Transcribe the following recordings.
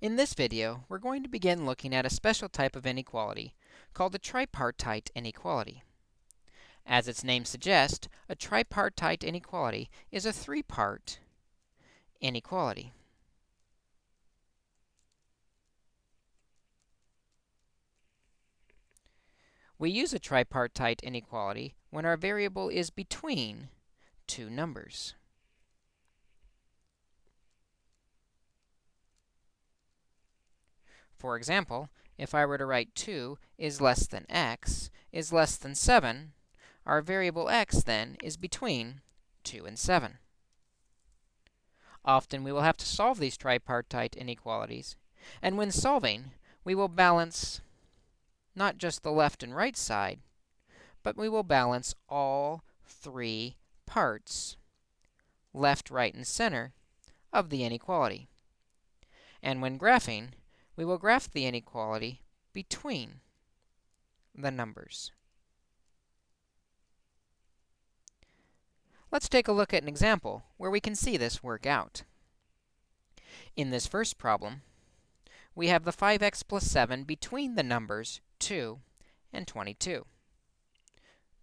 In this video, we're going to begin looking at a special type of inequality called the tripartite inequality. As its name suggests, a tripartite inequality is a three-part inequality. We use a tripartite inequality when our variable is between two numbers. For example, if I were to write 2 is less than x is less than 7, our variable x, then, is between 2 and 7. Often, we will have to solve these tripartite inequalities, and when solving, we will balance not just the left and right side, but we will balance all three parts, left, right, and center, of the inequality. And when graphing, we will graph the inequality between the numbers. Let's take a look at an example where we can see this work out. In this first problem, we have the 5x plus 7 between the numbers 2 and 22.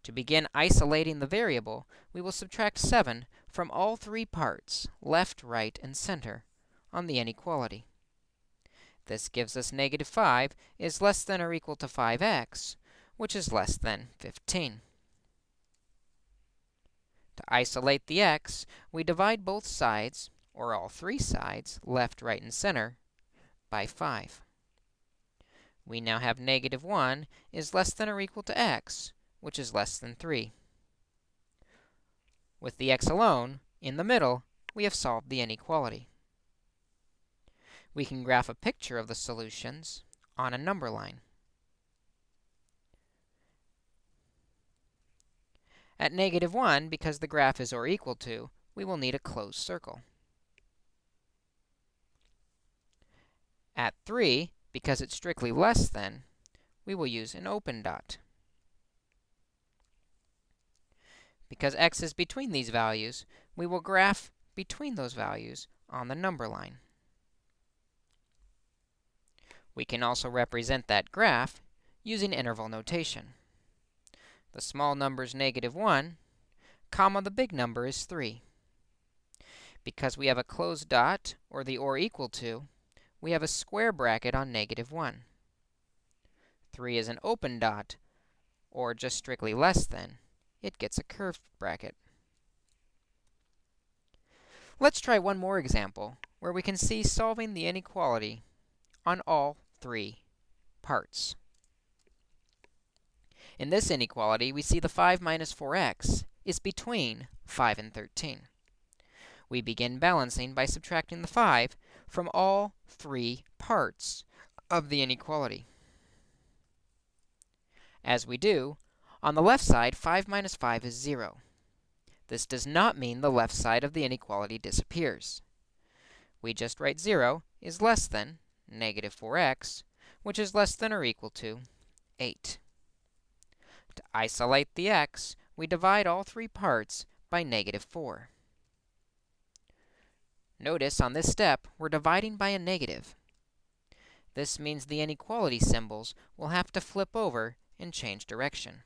To begin isolating the variable, we will subtract 7 from all three parts, left, right, and center, on the inequality. This gives us negative 5 is less than or equal to 5x, which is less than 15. To isolate the x, we divide both sides, or all three sides, left, right, and center, by 5. We now have negative 1 is less than or equal to x, which is less than 3. With the x alone, in the middle, we have solved the inequality. We can graph a picture of the solutions on a number line. At negative 1, because the graph is or equal to, we will need a closed circle. At 3, because it's strictly less than, we will use an open dot. Because x is between these values, we will graph between those values on the number line. We can also represent that graph using interval notation. The small number is negative 1, comma, the big number is 3. Because we have a closed dot, or the or equal to, we have a square bracket on negative 1. 3 is an open dot, or just strictly less than. It gets a curved bracket. Let's try one more example, where we can see solving the inequality on all three parts. In this inequality, we see the 5 minus 4x is between 5 and 13. We begin balancing by subtracting the 5 from all three parts of the inequality. As we do, on the left side, 5 minus 5 is 0. This does not mean the left side of the inequality disappears. We just write 0 is less than negative 4x, which is less than or equal to 8. To isolate the x, we divide all three parts by negative 4. Notice on this step, we're dividing by a negative. This means the inequality symbols will have to flip over and change direction.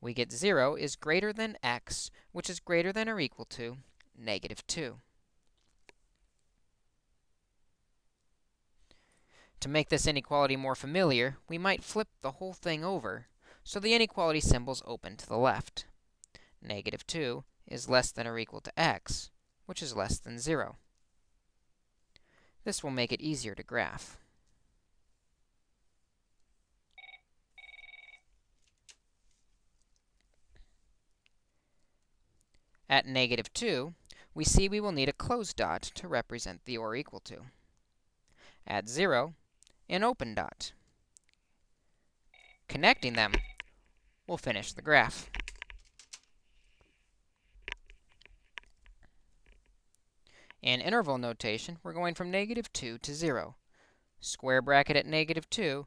We get 0 is greater than x, which is greater than or equal to negative 2. To make this inequality more familiar, we might flip the whole thing over, so the inequality symbol's open to the left. Negative 2 is less than or equal to x, which is less than 0. This will make it easier to graph. At negative 2, we see we will need a closed dot to represent the or equal to. At 0, an open dot. Connecting them will finish the graph. In interval notation, we're going from negative 2 to 0, square bracket at negative 2,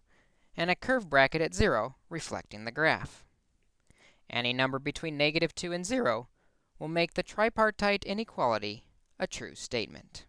and a curved bracket at 0, reflecting the graph. Any number between negative 2 and 0 will make the tripartite inequality a true statement.